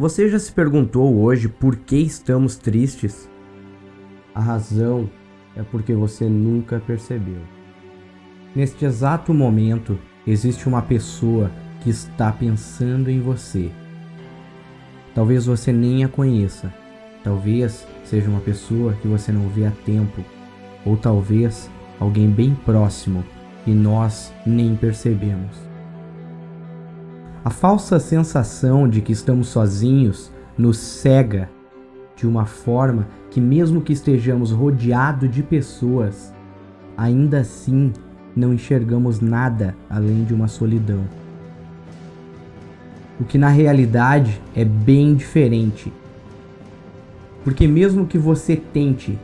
Você já se perguntou hoje por que estamos tristes? A razão é porque você nunca percebeu. Neste exato momento, existe uma pessoa que está pensando em você. Talvez você nem a conheça. Talvez seja uma pessoa que você não vê há tempo. Ou talvez alguém bem próximo e nós nem percebemos. A falsa sensação de que estamos sozinhos nos cega de uma forma que, mesmo que estejamos rodeados de pessoas, ainda assim não enxergamos nada além de uma solidão. O que na realidade é bem diferente. Porque, mesmo que você tente,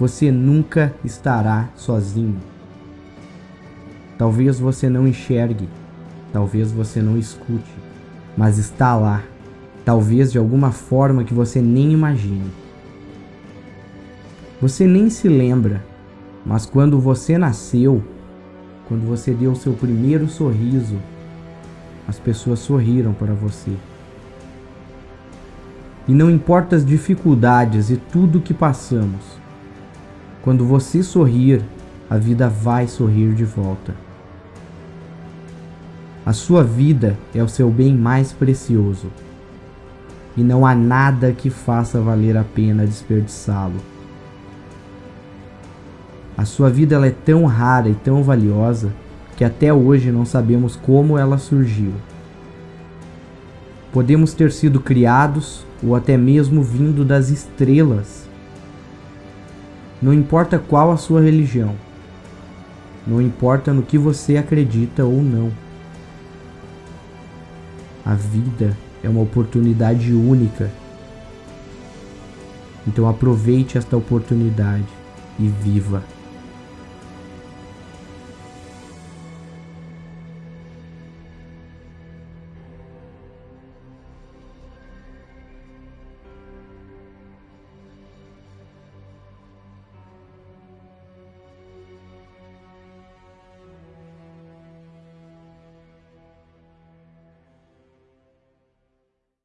você nunca estará sozinho. Talvez você não enxergue, talvez você não escute, mas está lá, talvez de alguma forma que você nem imagine. Você nem se lembra, mas quando você nasceu, quando você deu seu primeiro sorriso, as pessoas sorriram para você. E não importa as dificuldades e tudo que passamos, quando você sorrir, a vida vai sorrir de volta. A sua vida é o seu bem mais precioso. E não há nada que faça valer a pena desperdiçá-lo. A sua vida ela é tão rara e tão valiosa que até hoje não sabemos como ela surgiu. Podemos ter sido criados ou até mesmo vindo das estrelas. Não importa qual a sua religião, não importa no que você acredita ou não. A vida é uma oportunidade única. Então aproveite esta oportunidade e viva.